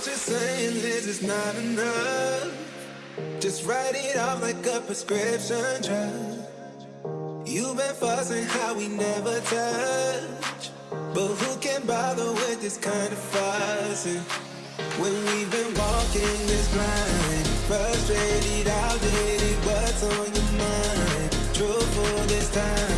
What you're saying is it's not enough. Just write it off like a prescription drug. You've been fussing how we never touch. But who can bother with this kind of fussing? When we've been walking this blind Frustrated, outdated, what's on your mind? Truthful this time.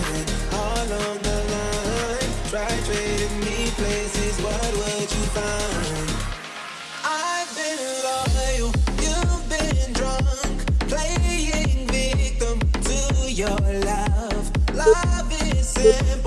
it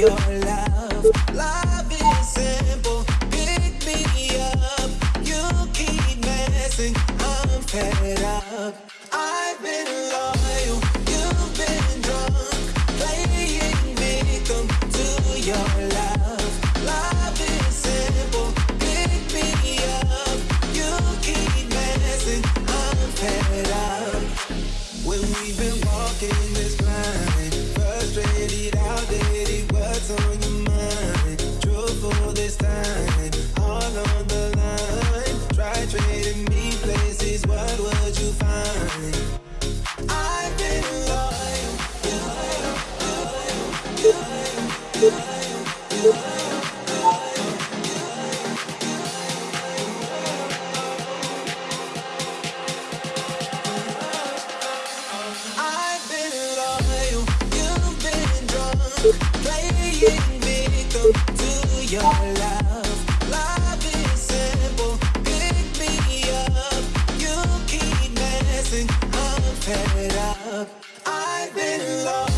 you. love. I've been in love.